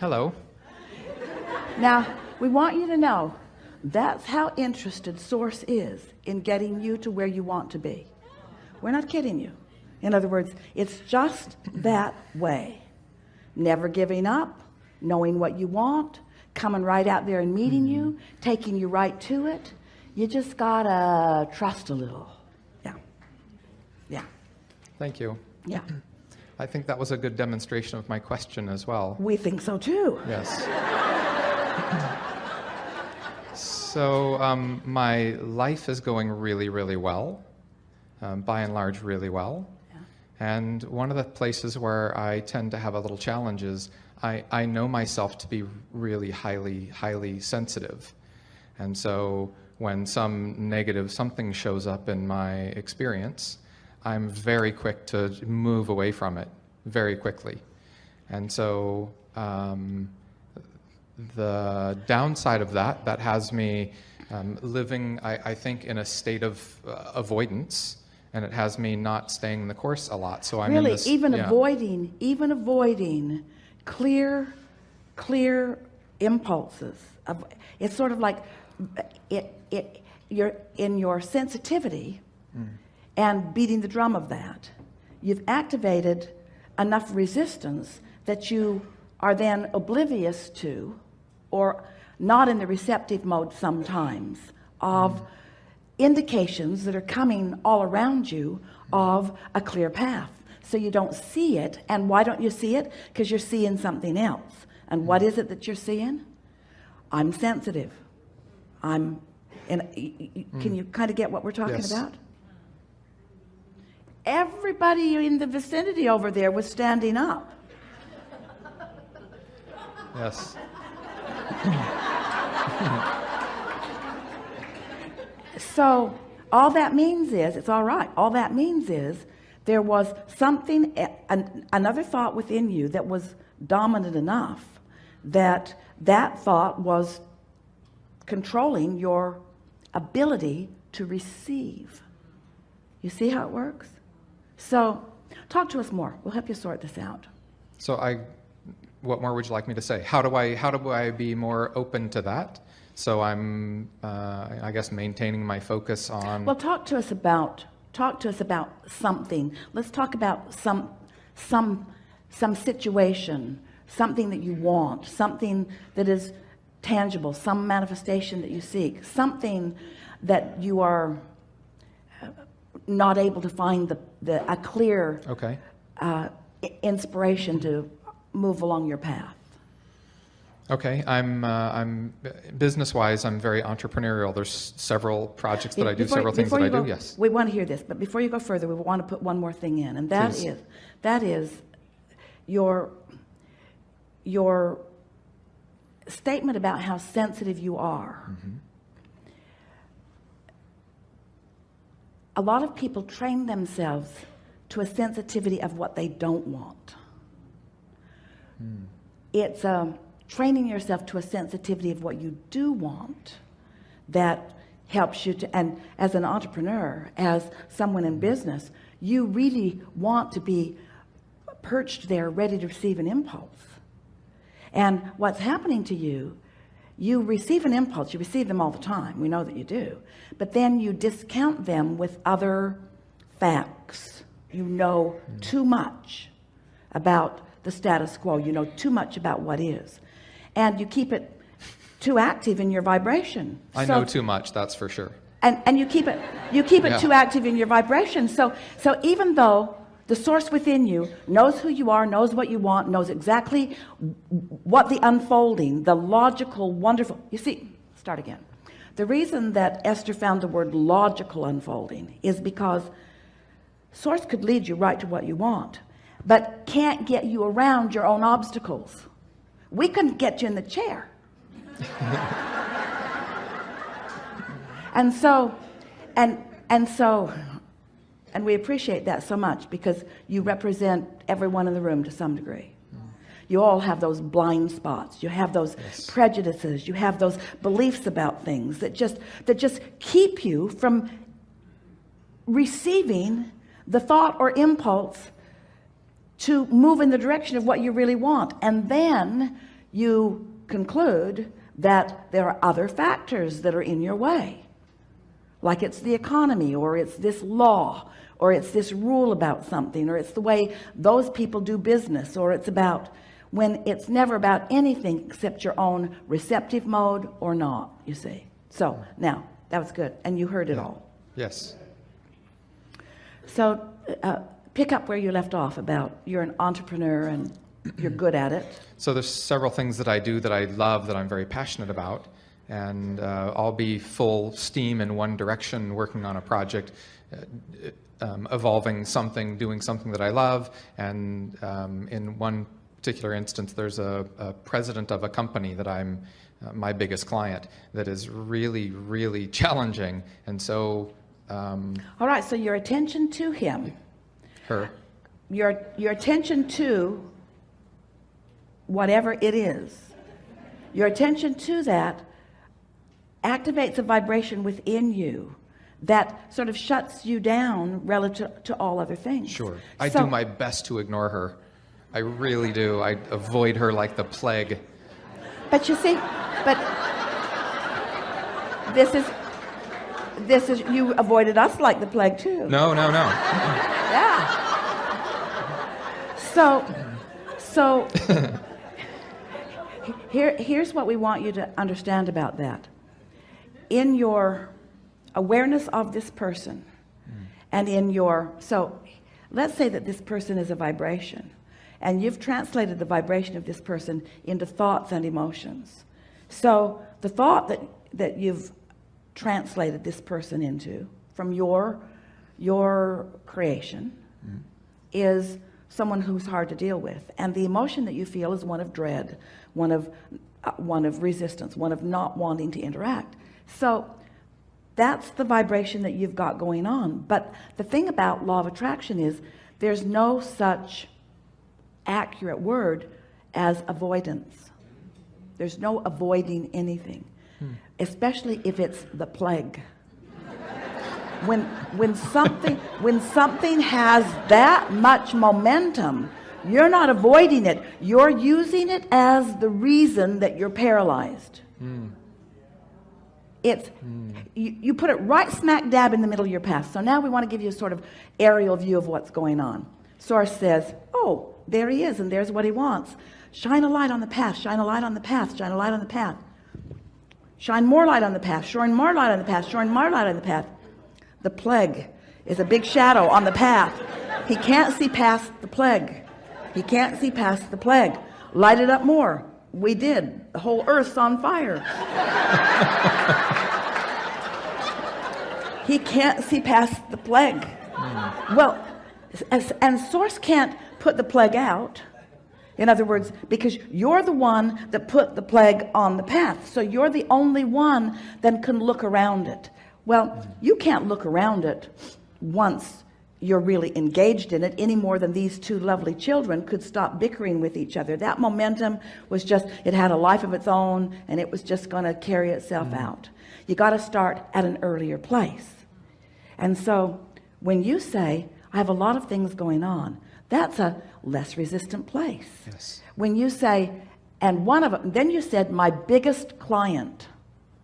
Hello. Now, we want you to know that's how interested source is in getting you to where you want to be. We're not kidding you. In other words it's just that way. Never giving up knowing what you want coming right out there and meeting mm -hmm. you taking you right to it. You just gotta trust a little. Yeah. Yeah. Thank you. Yeah I think that was a good demonstration of my question as well. We think so too. Yes. So um, my life is going really really well um, by and large really well. Yeah. and one of the places where I tend to have a little challenge is I, I know myself to be really highly highly sensitive. And so when some negative something shows up in my experience I'm very quick to move away from it very quickly and so um, the downside of that, that has me um, living, I, I, think, in a state of uh, avoidance, and it has me not staying in the course a lot. So I'm really this, even yeah. avoiding, even avoiding clear, clear impulses. Of, it's sort of like it, it, you're in your sensitivity mm. And beating the drum of that. You've activated enough resistance that you are then oblivious to or not in the receptive mode sometimes of indications that are coming all around you of a clear path. So you don't see it and why don't you see it? Because you're seeing something else. And what is it that you're seeing? I'm sensitive. I'm and can mm. you kind of get what we're talking yes. about everybody in the vicinity over there was standing up. Yes. So all that means is it's all right. All that means is there was something an, another thought within you that was dominant enough that that thought was controlling your ability to receive. You see how it works so talk to us more we'll help you sort this out so I what more would you like me to say? How do I, how do I be more open to that? So I'm, uh, I guess, maintaining my focus on. Well, talk to us about, talk to us about something. Let's talk about some, some, some situation, something that you want, something that is tangible, some manifestation that you seek, something that you are not able to find the, the a clear okay. uh, inspiration to move along your path okay I'm uh, I'm business wise I'm very entrepreneurial there's several projects that I do several things that I go, do yes we want to hear this but before you go further we want to put one more thing in and that Please. is that is your your statement about how sensitive you are mm -hmm. A lot of people train themselves to a sensitivity of what they don't want Mm. It's um, training yourself to a sensitivity of what you do want that helps you to, and as an entrepreneur, as someone in business, you really want to be perched there ready to receive an impulse. And what's happening to you, you receive an impulse, you receive them all the time. We know that you do. But then you discount them with other facts. You know mm. too much about the status quo you know too much about what is and you keep it too active in your vibration I so, know too much that's for sure and and you keep it you keep it yeah. too active in your vibration so so even though the source within you knows who you are knows what you want knows exactly what the unfolding the logical wonderful you see start again. The reason that Esther found the word logical unfolding is because source could lead you right to what you want but can't get you around your own obstacles. We couldn't get you in the chair. And so and and so and we appreciate that so much because you represent everyone in the room to some degree. You all have those blind spots. You have those yes. prejudices. You have those beliefs about things that just that just keep you from receiving the thought or impulse to move in the direction of what you really want. And then you conclude that there are other factors that are in your way like it's the economy or it's this law or it's this rule about something or it's the way those people do business or it's about when it's never about anything except your own receptive mode or not you see. So now that was good and you heard it all. Yes. so uh, pick up where you left off about you're an entrepreneur and you're good at it. So there's several things that I do that I love that I'm very passionate about, and uh, I'll be full steam in one direction, working on a project, uh, um, evolving something, doing something that I love, and um, in one particular instance, there's a, a president of a company that I'm uh, my biggest client that is really, really challenging, and so um, all right so your attention to him. Her. your your attention to whatever it is. Your attention to that activates a vibration within you that sort of shuts you down relative to all other things Sure. I So- do my best to ignore her. I really do. I avoid her like the plague. but you see but this is this is you avoided us like the plague too No, no, no. yeah so so here here's what we want you to understand about that in your awareness of this person and in your so let's say that this person is a vibration and you've translated the vibration of this person into thoughts and emotions. So the thought that that you've translated this person into from your your creation is someone who's hard to deal with. And the emotion that you feel is one of dread one of uh, one of resistance one of not wanting to interact so that's the vibration that you've got going on. But the thing about law of attraction is there's no such accurate word as avoidance. There's no avoiding anything hmm. especially if it's the plague. When when something when something has that much momentum you're not avoiding it. You're using it as the reason that you're paralyzed hmm. It's you, you put it right smack dab in the middle of your path. So now we want to give you a sort of aerial view of what's going on. Source says oh there he is and there's what he wants. Shine a light on the path shine a light on the path shine a light on the path. Shine more light on the path shine more light on the path shine more light on the path. The plague is a big shadow on the path. He can't see past the plague. He can't see past the plague. Light it up more we did. The whole earth's on fire. He can't see past the plague. Well as, and source can't put the plague out. In other words because you're the one that put the plague on the path. So you're the only one that can look around it. Well you can't look around it once you're really engaged in it any more than these two lovely children could stop bickering with each other. That momentum was just it had a life of its own and it was just going to carry itself mm-hmm. out. You got to start at an earlier place. And so when you say I have a lot of things going on that's a less resistant place. Yes. when you say and one of them then you said my biggest client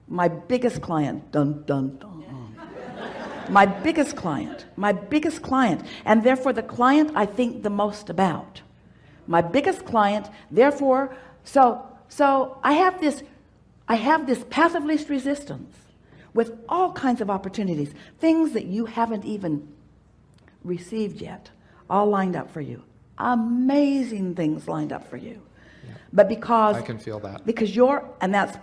my biggest client dun dun dun my biggest client my biggest client and therefore the client I think the most about my biggest client therefore so so I have this I have this path of least resistance with all kinds of opportunities things that you haven't even received yet all lined up for you amazing things lined up for you but because I can feel that. because you're and that's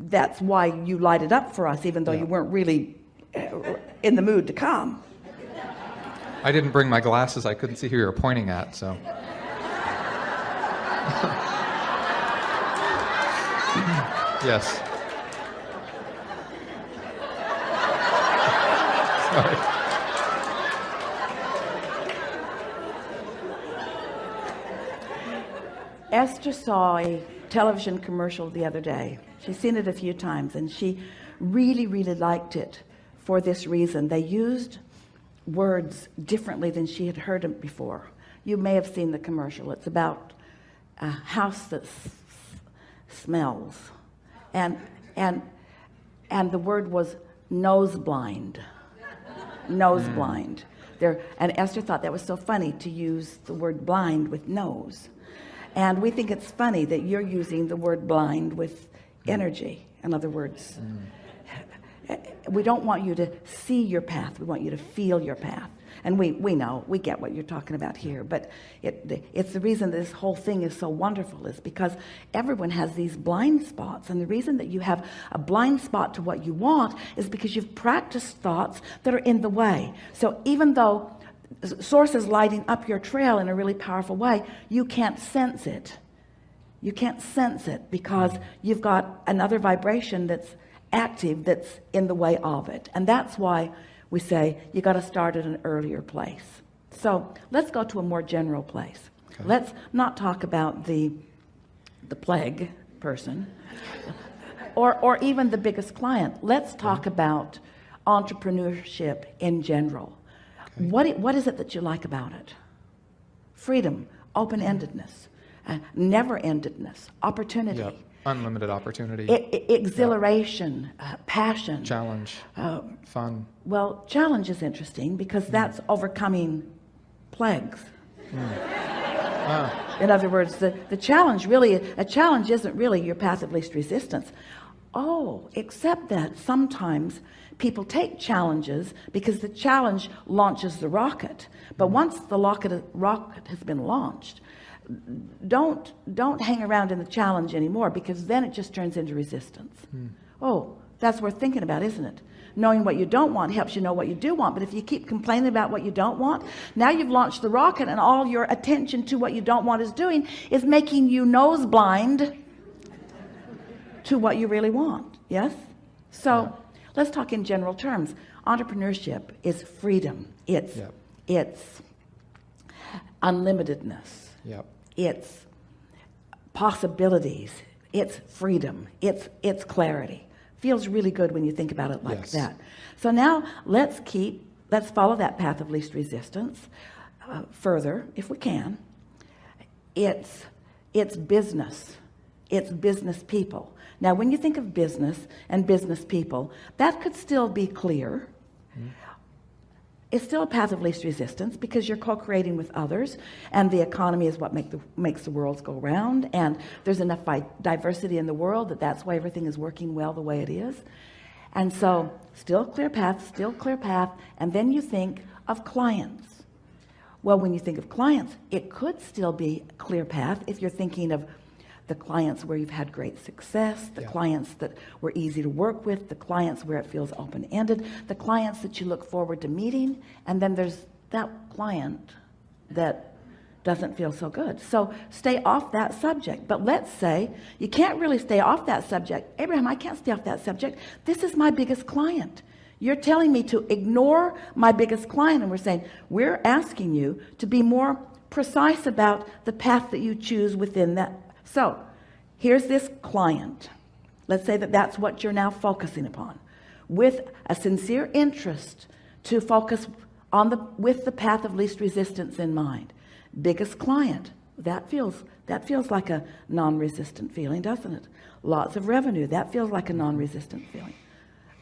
that's why you light it up for us even though Yeah. you weren't really uh, in the mood to come I didn't bring my glasses. I couldn't see who you were pointing at, so. yes. Sorry. Esther saw a television commercial the other day she's seen it a few times and she really really liked it for this reason. They used words differently than she had heard them before. You may have seen the commercial. It's about a house that's smells. And and and the word was nose blind. Nose hmm. blind. There and Esther thought that was so funny to use the word blind with nose. And we think it's funny that you're using the word blind with hmm. energy in other words hmm. We don't want you to see your path. We want you to feel your path. And we we know we get what you're talking about here but it it's the reason this whole thing is so wonderful is because everyone has these blind spots and the reason that you have a blind spot to what you want is because you've practiced thoughts that are in the way. So even though source is lighting up your trail in a really powerful way you can't sense it. You can't sense it because you've got another vibration that's active that's in the way of it. And that's why we say you got to start at an earlier place. So let's go to a more general place. Okay. let's not talk about the the plague person or or even the biggest client. Let's talk okay. about entrepreneurship in general. Okay. what what is it that you like about it? Freedom open-endedness uh, never-endedness opportunity. Yep unlimited opportunity exhilaration yeah. uh, passion challenge uh, fun well challenge is interesting because mm. that's overcoming plagues mm. ah. in other words the the challenge really a challenge isn't really your path of least resistance oh except that sometimes people take challenges because the challenge launches the rocket but mm. once the rocket rocket has been launched don't don't hang around in the challenge anymore because then it just turns into resistance. Hmm. oh that's worth thinking about isn't it? Knowing what you don't want helps you know what you do want but if you keep complaining about what you don't want now you've launched the rocket and all your attention to what you don't want is doing is making you nose blind to what you really want. Yes? So yeah. let's talk in general terms. Entrepreneurship is freedom. It's yeah. it's unlimitedness yep. It's possibilities. It's freedom. It's it's clarity. Feels really good when you think about it like yes. that. So now let's keep let's follow that path of least resistance uh, further if we can. It's it's business. It's business people. Now when you think of business and business people that could still be clear. Mm -hmm it's still a path of least resistance because you're co-creating with others and the economy is what make the, makes the world go round and there's enough diversity in the world that that's why everything is working well the way it is. And so still clear path still clear path and then you think of clients. Well when you think of clients it could still be clear path if you're thinking of the clients where you've had great success the yeah. clients that were easy to work with the clients where it feels open-ended the clients that you look forward to meeting and then there's that client that doesn't feel so good. So stay off that subject. But let's say you can't really stay off that subject. Abraham I can't stay off that subject. This is my biggest client. You're telling me to ignore my biggest client and we're saying we're asking you to be more precise about the path that you choose within that so here's this client. Let's say that that's what you're now focusing upon. With a sincere interest to focus on the with the path of least resistance in mind. Biggest client. That feels that feels like a non-resistant feeling doesn't it? Lots of revenue. That feels like a non-resistant feeling.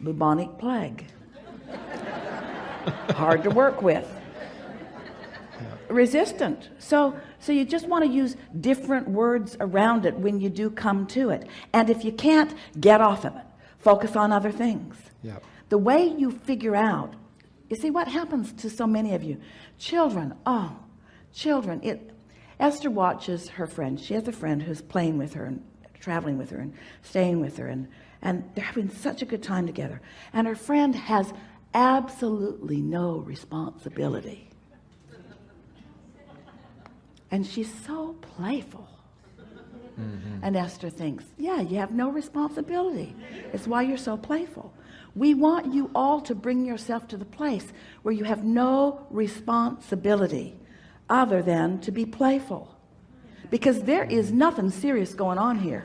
Bubonic plague. Hard to work with resistant. So so you just want to use different words around it when you do come to it. And if you can't get off of it. Focus on other things. Yep. the way you figure out you see what happens to so many of you? Children oh children. It Esther watches her friend. She has a friend who's playing with her and traveling with her and staying with her and and they're having such a good time together. And her friend has absolutely no responsibility and she's so playful. Mm -hmm. and Esther thinks yeah you have no responsibility. It's why you're so playful. We want you all to bring yourself to the place where you have no responsibility other than to be playful. Because there is nothing serious going on here